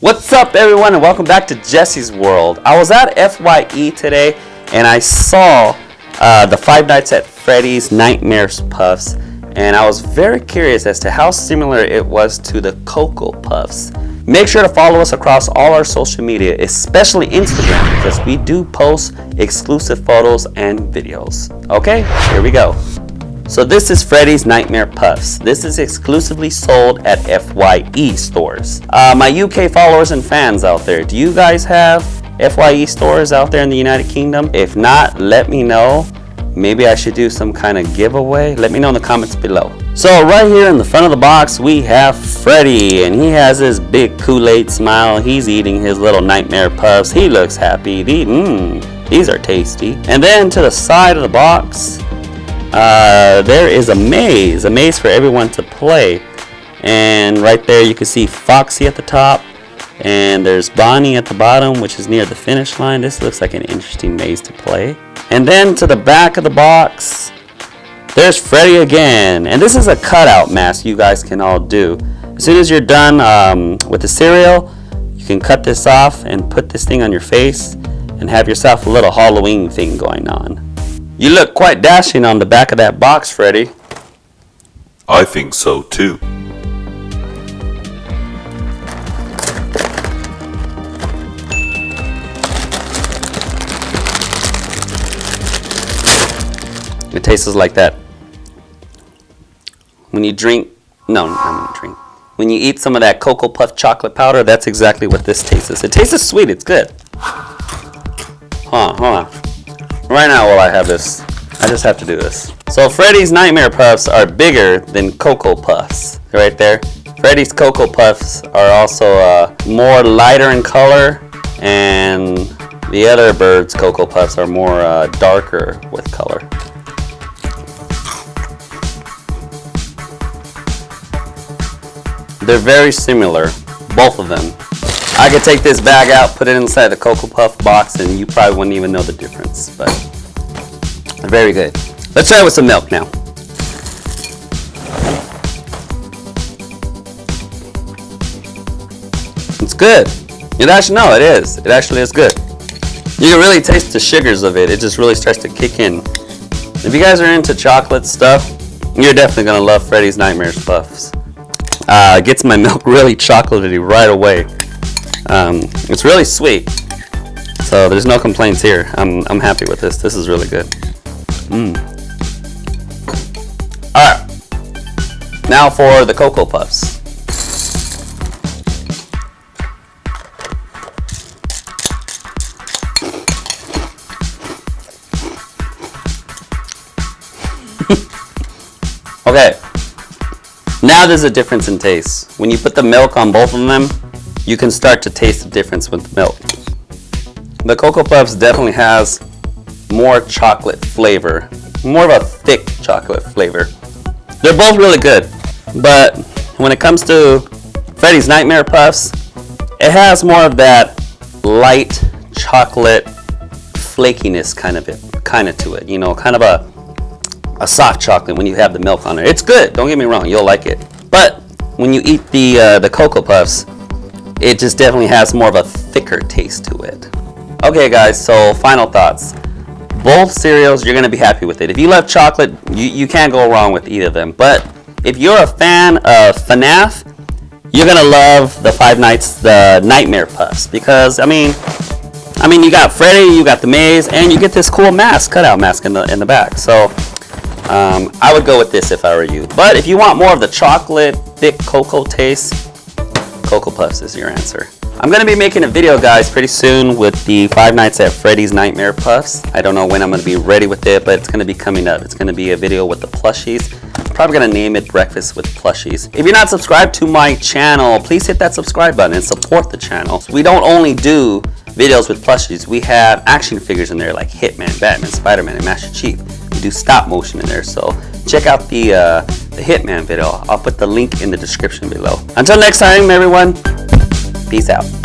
What's up everyone and welcome back to Jesse's World. I was at FYE today and I saw uh, the Five Nights at Freddy's Nightmares Puffs and I was very curious as to how similar it was to the Cocoa Puffs. Make sure to follow us across all our social media, especially Instagram, because we do post exclusive photos and videos. Okay, here we go. So this is Freddy's Nightmare Puffs. This is exclusively sold at FYE stores. Uh, my UK followers and fans out there, do you guys have FYE stores out there in the United Kingdom? If not, let me know. Maybe I should do some kind of giveaway. Let me know in the comments below. So right here in the front of the box, we have Freddy, and he has his big Kool-Aid smile. He's eating his little Nightmare Puffs. He looks happy. These, mm, these are tasty. And then to the side of the box, uh, there is a maze, a maze for everyone to play. And right there you can see Foxy at the top and there's Bonnie at the bottom which is near the finish line. This looks like an interesting maze to play. And then to the back of the box, there's Freddy again. And this is a cutout mask you guys can all do. As soon as you're done um, with the cereal, you can cut this off and put this thing on your face and have yourself a little Halloween thing going on. You look quite dashing on the back of that box, Freddy. I think so too. It tastes like that. When you drink, no, I'm gonna drink. When you eat some of that Cocoa Puff chocolate powder, that's exactly what this tastes. It tastes sweet, it's good. Huh, on. Right now while I have this, I just have to do this. So Freddy's Nightmare Puffs are bigger than Cocoa Puffs. Right there. Freddy's Cocoa Puffs are also uh, more lighter in color and the other bird's Cocoa Puffs are more uh, darker with color. They're very similar, both of them. I could take this bag out, put it inside the Cocoa Puff box, and you probably wouldn't even know the difference, but very good. Let's try it with some milk now. It's good. It actually, no, it is. It actually is good. You can really taste the sugars of it. It just really starts to kick in. If you guys are into chocolate stuff, you're definitely to love Freddy's Nightmares Puffs. Uh, gets my milk really chocolatey right away. Um, it's really sweet. So there's no complaints here. I'm, I'm happy with this. This is really good. Mmm. Alright. Now for the Cocoa Puffs. okay. Now there's a difference in taste. When you put the milk on both of them, you can start to taste the difference with the milk. The Cocoa Puffs definitely has more chocolate flavor, more of a thick chocolate flavor. They're both really good, but when it comes to Freddy's Nightmare Puffs, it has more of that light chocolate flakiness kind of it, kind of to it, you know, kind of a a soft chocolate when you have the milk on it. It's good, don't get me wrong, you'll like it. But when you eat the uh, the Cocoa Puffs, it just definitely has more of a thicker taste to it. Okay guys, so final thoughts. Both cereals, you're gonna be happy with it. If you love chocolate, you, you can't go wrong with either of them. But if you're a fan of FNAF, you're gonna love the Five Nights, the Nightmare Puffs. Because, I mean, I mean, you got Freddy, you got the maze, and you get this cool mask, cutout mask in the, in the back. So, um, I would go with this if I were you. But if you want more of the chocolate, thick cocoa taste, Cocoa Puffs is your answer. I'm going to be making a video, guys, pretty soon with the Five Nights at Freddy's Nightmare Puffs. I don't know when I'm going to be ready with it, but it's going to be coming up. It's going to be a video with the plushies. I'm probably going to name it Breakfast with Plushies. If you're not subscribed to my channel, please hit that subscribe button and support the channel. We don't only do videos with plushies. We have action figures in there like Hitman, Batman, Spider-Man, and Master Chief. We do stop motion in there, so check out the, uh, the Hitman video. I'll put the link in the description below. Until next time, everyone, peace out.